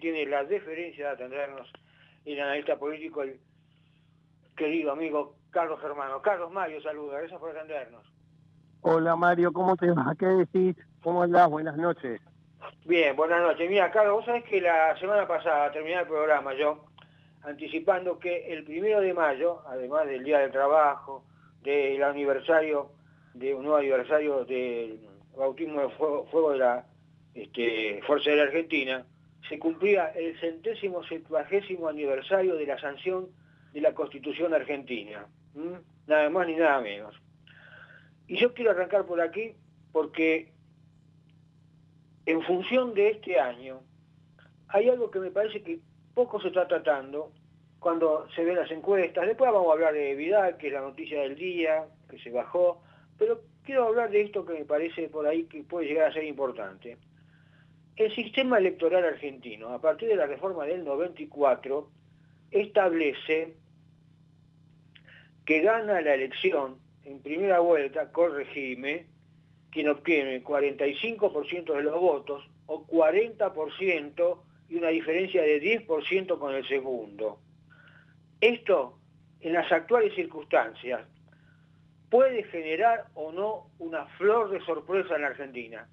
tiene la deferencia de atendernos, el analista político, el querido amigo Carlos Germano. Carlos Mario, saluda, gracias por atendernos. Hola Mario, ¿cómo te va? ¿Qué decís? ¿Cómo andás? Buenas noches. Bien, buenas noches. Mira, Carlos, vos sabés que la semana pasada, terminé el programa yo, anticipando que el primero de mayo, además del Día del Trabajo, del aniversario, de un nuevo aniversario del bautismo de fuego, de la este, Fuerza de la Argentina, se cumplía el centésimo septuagésimo aniversario de la sanción de la Constitución Argentina. Nada más ni nada menos. Y yo quiero arrancar por aquí porque en función de este año hay algo que me parece que poco se está tratando cuando se ven las encuestas. Después vamos a hablar de Vidal, que es la noticia del día, que se bajó, pero quiero hablar de esto que me parece por ahí que puede llegar a ser importante. El sistema electoral argentino, a partir de la reforma del 94, establece que gana la elección en primera vuelta, corregime, quien obtiene 45% de los votos o 40% y una diferencia de 10% con el segundo. Esto, en las actuales circunstancias, puede generar o no una flor de sorpresa en la Argentina.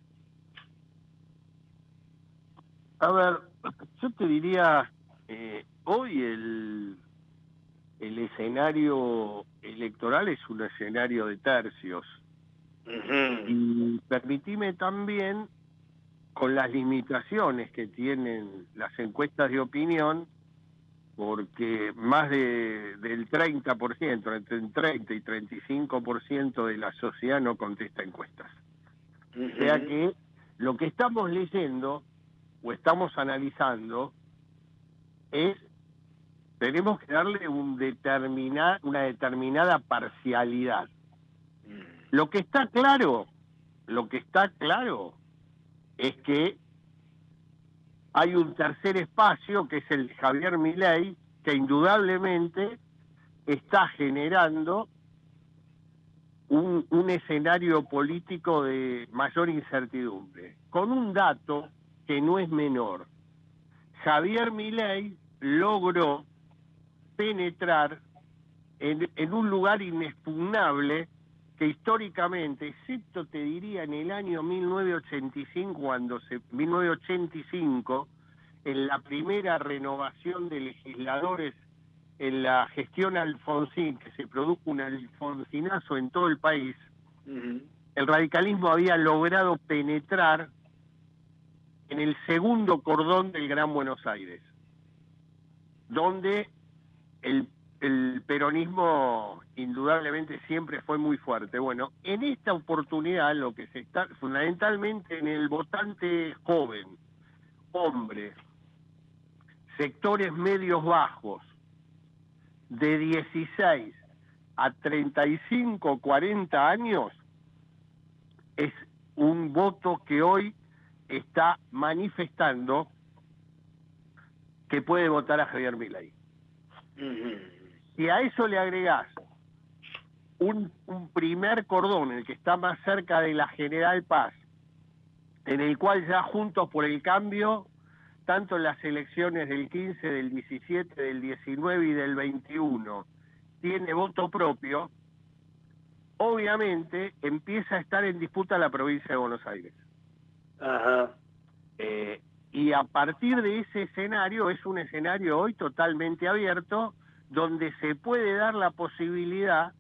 A ver, yo te diría, eh, hoy el, el escenario electoral es un escenario de tercios. Y permitime también, con las limitaciones que tienen las encuestas de opinión, porque más de, del 30%, entre el 30 y 35% de la sociedad no contesta encuestas. O sea que lo que estamos leyendo o estamos analizando es, tenemos que darle un determinar, una determinada parcialidad. Lo que está claro, lo que está claro es que hay un tercer espacio que es el Javier Milei, que indudablemente está generando un, un, escenario político de mayor incertidumbre, con un dato que no es menor. Javier Milei logró penetrar en, en un lugar inexpugnable que históricamente, excepto te diría en el año 1985, cuando se, 1985, en la primera renovación de legisladores en la gestión Alfonsín, que se produjo un alfonsinazo en todo el país, el radicalismo había logrado penetrar en el segundo cordón del Gran Buenos Aires, donde el peronismo indudablemente siempre fue muy fuerte. Bueno, en esta oportunidad lo que se está, fundamentalmente en el votante joven, hombre, sectores medios bajos, de 16 a 35, 40 años, es un voto que hoy está manifestando que puede votar a Javier Milei. Si a eso le agregás un, primer cordón, el que está más cerca de la General Paz, en el cual ya Juntos por el Cambio, tanto en las elecciones del 15, del 17, del 19 y del 21, tiene voto propio, obviamente empieza a estar en disputa la provincia de Buenos Aires. Ajá. Eh, y a partir de ese escenario, es un escenario hoy totalmente abierto, donde se puede dar la posibilidad,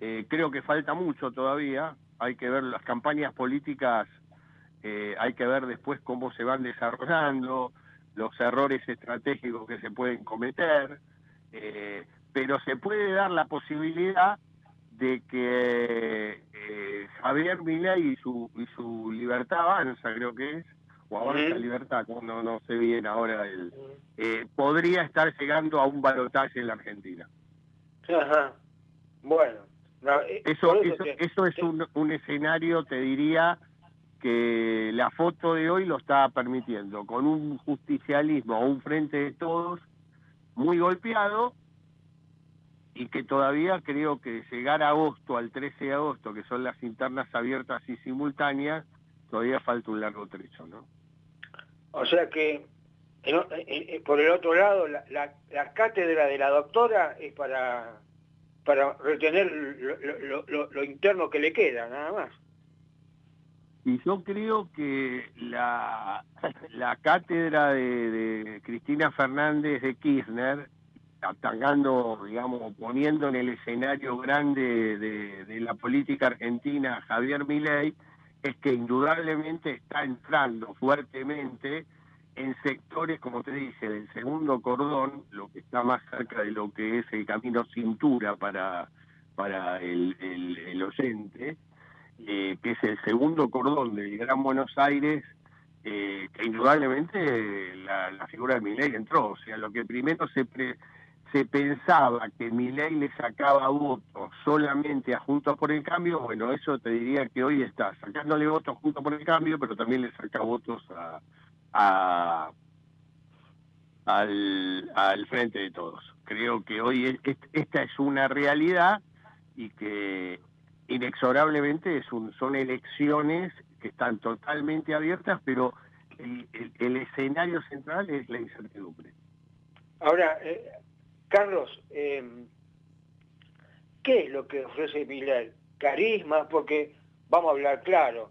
eh, creo que falta mucho todavía, hay que ver las campañas políticas, eh, hay que ver después cómo se van desarrollando, los errores estratégicos que se pueden cometer, eh, pero se puede dar la posibilidad de que Javier Milei y su, y su libertad avanza, creo que es, o Avanza Libertad, no, no sé bien ahora, el, eh, podría estar llegando a un balotaje en la Argentina. Ajá. Bueno. Eh, eso, eso, es un, un escenario, te diría, que la foto de hoy lo está permitiendo, con un justicialismo o un frente de todos muy golpeado y que todavía creo que llegar a agosto, al 13 de agosto, que son las internas abiertas y simultáneas, todavía falta un largo trecho, ¿no? O sea que por el otro lado, la, cátedra de la doctora es para, para retener lo, interno que le queda, nada más. Y yo creo que la, la cátedra de, Cristina Fernández de Kirchner, atacando, digamos, poniendo en el escenario grande de, la política argentina Javier Milei, es que indudablemente está entrando fuertemente en sectores, como te dice, del segundo cordón, lo que está más cerca de lo que es el camino cintura para, para el, el, oyente, eh, que es el segundo cordón del Gran Buenos Aires, eh, que indudablemente la, figura de Milei entró. O sea, lo que primero se, se pensaba que Milei le sacaba votos solamente a Juntos por el Cambio, bueno, eso te diría que hoy está sacándole votos Juntos por el Cambio, pero también le saca votos a, a al, frente de todos. Creo que hoy esta es una realidad y que inexorablemente es un, son elecciones que están totalmente abiertas, pero el, escenario central es la incertidumbre. Ahora, eh, Carlos, em, ¿qué es lo que ofrece Milei? Carisma, porque vamos a hablar claro,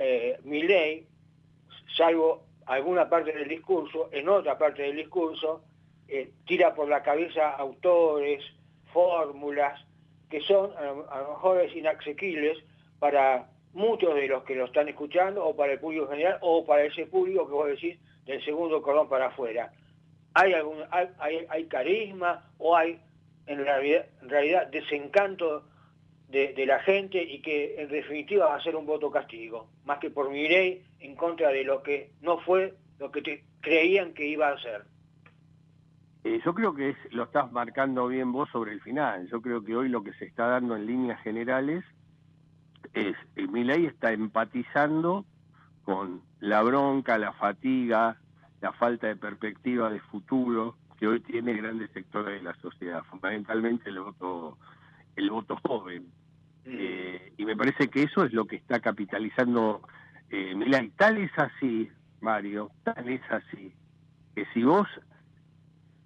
eh, salvo alguna parte del discurso, en otra parte del discurso, eh, tira por la cabeza autores, fórmulas, que son a lo, mejor inaccesibles para muchos de los que lo están escuchando o para el público general o para ese público que vos decís del segundo cordón para afuera hay, algún, hay, hay, carisma o hay en realidad, realidad desencanto de, la gente y que en definitiva va a ser un voto castigo, más que por mi ley en contra de lo que no fue lo que creían que iba a ser. Eh, yo creo que lo estás marcando bien vos sobre el final. Yo creo que hoy lo que se está dando en líneas generales es, eh, mi ley está empatizando con la bronca, la fatiga, la falta de perspectiva de futuro que hoy tiene grandes sectores de la sociedad, fundamentalmente el voto, el voto joven. Mm. Eh, y me parece que eso es lo que está capitalizando eh, Milán. Tal es así, Mario, tal es así, que si vos,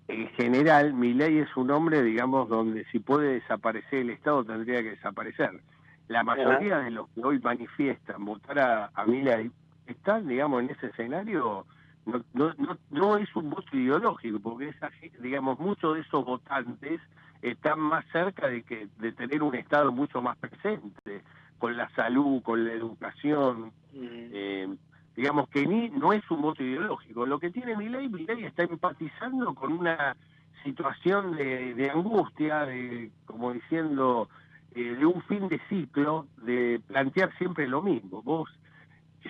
en general, Milei es un hombre, digamos, donde si puede desaparecer el Estado tendría que desaparecer. La mayoría de los que hoy manifiestan votar a, a Milei están, digamos, en ese escenario no, no, no, es un voto ideológico, porque esa, digamos, muchos de esos votantes están más cerca de que de tener un Estado mucho más presente, con la salud, con la educación, eh, digamos que ni no es un voto ideológico. Lo que tiene mi ley, mi ley está empatizando con una situación de, de angustia, de como diciendo, eh, de un fin de ciclo, de plantear siempre lo mismo. Vos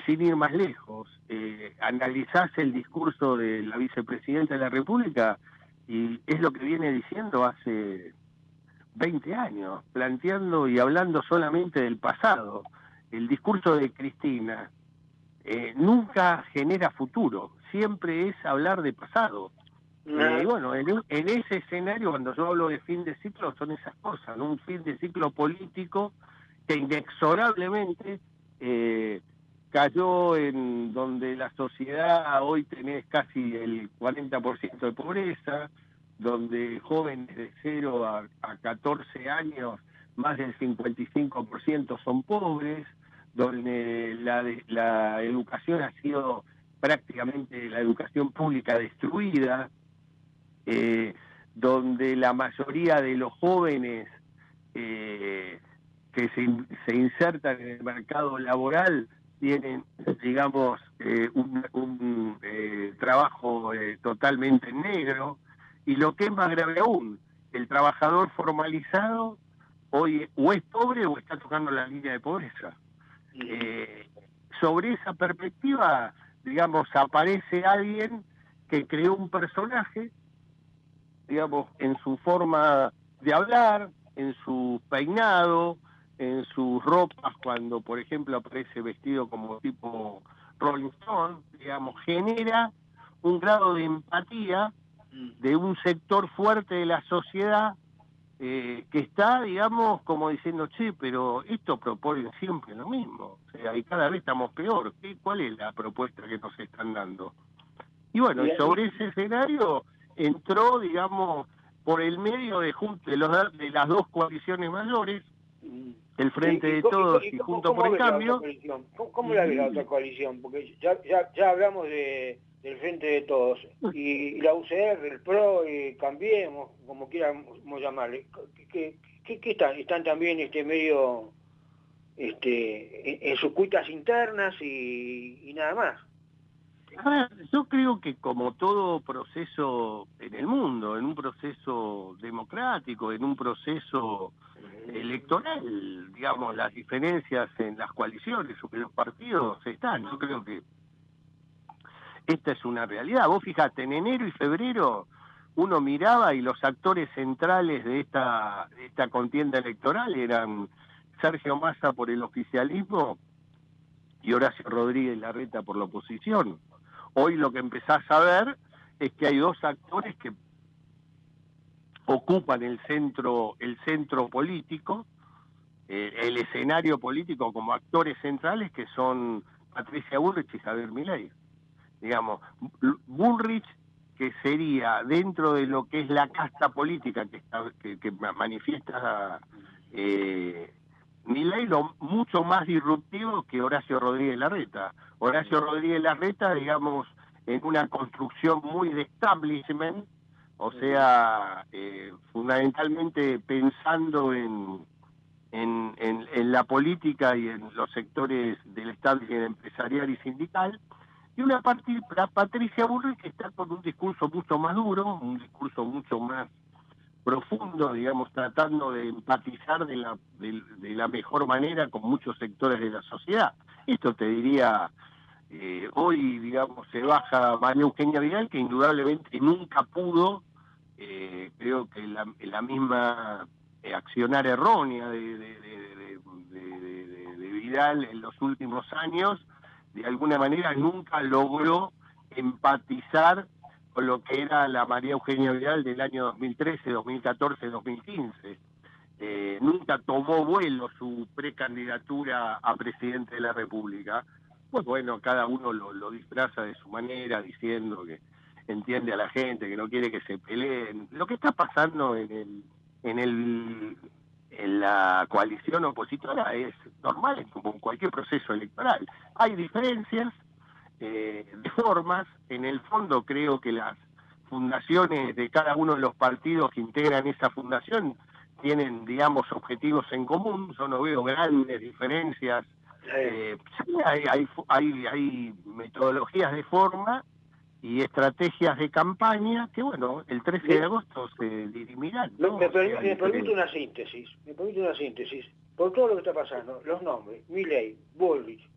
sin ir más lejos, eh, analizás el discurso de la vicepresidenta de la República y es lo que viene diciendo hace 20 años, planteando y hablando solamente del pasado. El discurso de Cristina eh, nunca genera futuro, siempre es hablar de pasado. Eh, y bueno, en, ese escenario, cuando yo hablo de fin de ciclo, son esas cosas, un fin de ciclo político que inexorablemente eh, cayó en donde la sociedad hoy tenés casi el 40% de pobreza, donde jóvenes de 0 a, 14 años más del 55% son pobres, donde la, la educación ha sido prácticamente la educación pública destruida, eh, donde la mayoría de los jóvenes eh, que se, se insertan en el mercado laboral tienen, digamos, eh, un, eh, trabajo eh, totalmente negro, y lo que es más grave aún, el trabajador formalizado hoy o es pobre o está tocando la línea de pobreza. sobre esa perspectiva, digamos, aparece alguien que creó un personaje, digamos, en su forma de hablar, en su peinado, en sus ropas cuando, por ejemplo, aparece vestido como tipo Rolling Stone, digamos, genera un grado de empatía mm. de un sector fuerte de la sociedad eh, que está, digamos, como diciendo, che, pero esto proponen siempre lo mismo, o sea, y cada vez estamos peor. ¿Qué, ¿Cuál es la propuesta que nos están dando? Y bueno, y sobre ese escenario entró, digamos, por el medio de, de, los, de las dos coaliciones mayores. El Frente de Todos y, Junto por el Cambio. ¿Cómo, cómo la ves la otra coalición? Porque ya, ya, ya hablamos de, del Frente de Todos, y, la UCR, el PRO, y Cambiemos, como quieramos llamarle, ¿qué, qué, están? Están también este medio este, en, sus cuitas internas y, nada más. Yo creo que como todo proceso en el mundo, en un proceso democrático, en un proceso electoral, digamos, las diferencias en las coaliciones o en los partidos están. Yo creo que esta es una realidad. Vos fijate, en enero y febrero uno miraba y los actores centrales de esta, de esta contienda electoral eran Sergio Massa por el oficialismo y Horacio Rodríguez Larreta por la oposición. Hoy lo que empezás a ver es que hay dos actores que ocupan el centro, el centro político, el escenario político como actores centrales que son Patricia Bullrich y Javier Milei. Digamos, Bullrich que sería dentro de lo que es la casta política que, que, manifiesta eh, ley lo mucho más disruptivo que Horacio Rodríguez Larreta. Horacio Rodríguez Larreta, digamos, en una construcción muy de establishment, o sea, eh, fundamentalmente pensando en, en, en, la política y en los sectores del establishment empresarial y sindical, y una parte, Patricia Burri que está con un discurso mucho más duro, un discurso mucho más profundo, digamos, tratando de empatizar de la, de, la mejor manera con muchos sectores de la sociedad. Esto te diría, eh, hoy, digamos, se baja María Eugenia Vidal, que indudablemente nunca pudo, eh, creo que la, misma eh, accionar errónea de, de, de Vidal en los últimos años, de alguna manera nunca logró empatizar lo que era la María Eugenia Vidal del año 2013, 2014, 2015. nunca tomó vuelo su precandidatura a presidente de la República. Pues bueno, cada uno lo, disfraza de su manera, diciendo que entiende a la gente, que no quiere que se peleen. Lo que está pasando en el, en el en la coalición opositora es normal, como en cualquier proceso electoral. Hay diferencias, eh, de formas. En el fondo creo que las fundaciones de cada uno de los partidos que integran esa fundación tienen, digamos, objetivos en común. Yo no veo grandes diferencias. Eh, hay, hay, hay, hay metodologías de forma y estrategias de campaña que, bueno, el 13 de agosto se dirimirán. Me, permite una síntesis, me permite una síntesis. Por todo lo que está pasando, los nombres, Milley, Bullrich,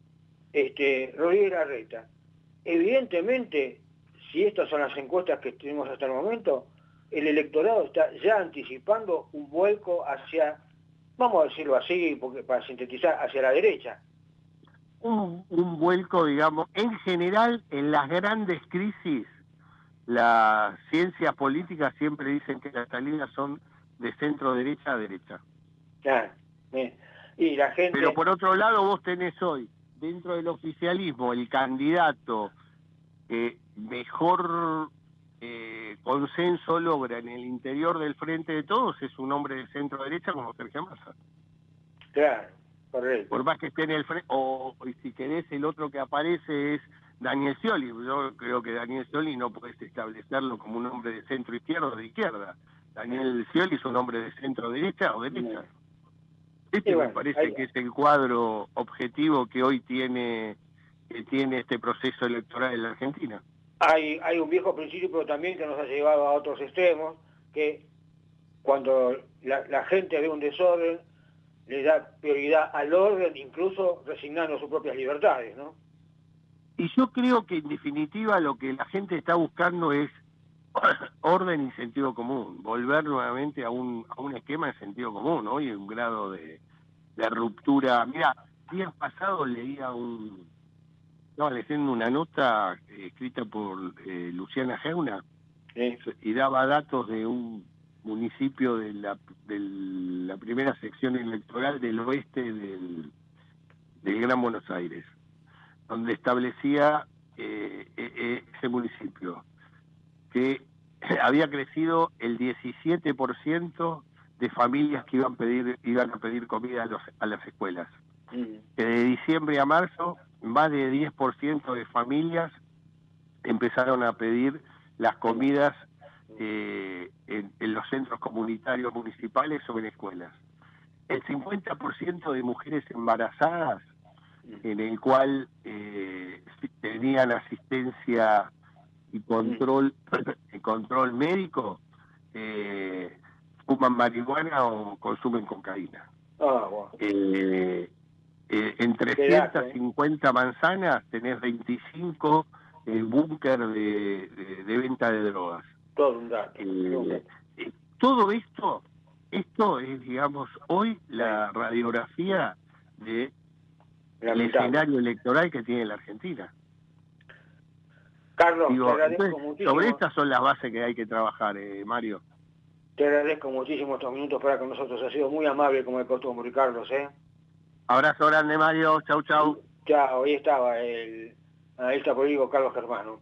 este, Rodríguez Larreta. Evidentemente, si estas son las encuestas que tenemos hasta el momento, el electorado está ya anticipando un vuelco hacia, vamos a decirlo así, porque para sintetizar, hacia la derecha. Un, un vuelco, digamos, en general, en las grandes crisis, las ciencias políticas siempre dicen que las salidas son de centro derecha a derecha. Claro. Y la gente... Pero por otro lado, vos tenés hoy dentro del oficialismo el candidato que mejor eh, consenso logra en el interior del frente de todos es un hombre de centro derecha como Sergio Massa. Claro, correcto. Por más que esté en el frente, o, si querés el otro que aparece es Daniel Scioli. Yo creo que Daniel Scioli no puedes establecerlo como un hombre de centro izquierda o de izquierda. Daniel Scioli es un hombre de centro derecha o derecha. Este me parece que es el cuadro objetivo que hoy tiene, que tiene este proceso electoral en la Argentina. Hay, hay un viejo principio también que nos ha llevado a otros extremos, que cuando la, gente ve un desorden, le da prioridad al orden, incluso resignando sus propias libertades, ¿no? Y yo creo que en definitiva lo que la gente está buscando es orden y sentido común, volver nuevamente a un, a un esquema de sentido común, ¿no? Y un grado de, de ruptura. Mira, días pasados leía un, estaba leyendo una nota eh, escrita por eh, Luciana Geuna y daba datos de un municipio de la, de la primera sección electoral del oeste del, del Gran Buenos Aires, donde establecía ese municipio, que había crecido el 17% de familias que iban, a pedir, iban a pedir comida a, las escuelas. Mm. Que de diciembre a marzo, más de 10% de familias empezaron a pedir las comidas eh, en, los centros comunitarios municipales o en escuelas. El 50% de mujeres embarazadas, en el cual eh, tenían asistencia y control, control médico, eh, fuman marihuana o consumen cocaína. Ah, eh, eh, en 350 manzanas tenés 25 búnker de, de, venta de drogas. Todo un dato. todo esto, esto es, digamos, hoy la radiografía de el escenario electoral que tiene la Argentina. Carlos, te agradezco muchísimo. Sobre estas son las bases que hay que trabajar, eh, Mario. Te agradezco muchísimo estos minutos para con nosotros. Ha sido muy amable como de costumbre, Carlos. ¿eh? Abrazo grande, Mario. Chau, chau. Chao, ahí estaba el analista político Carlos Germano.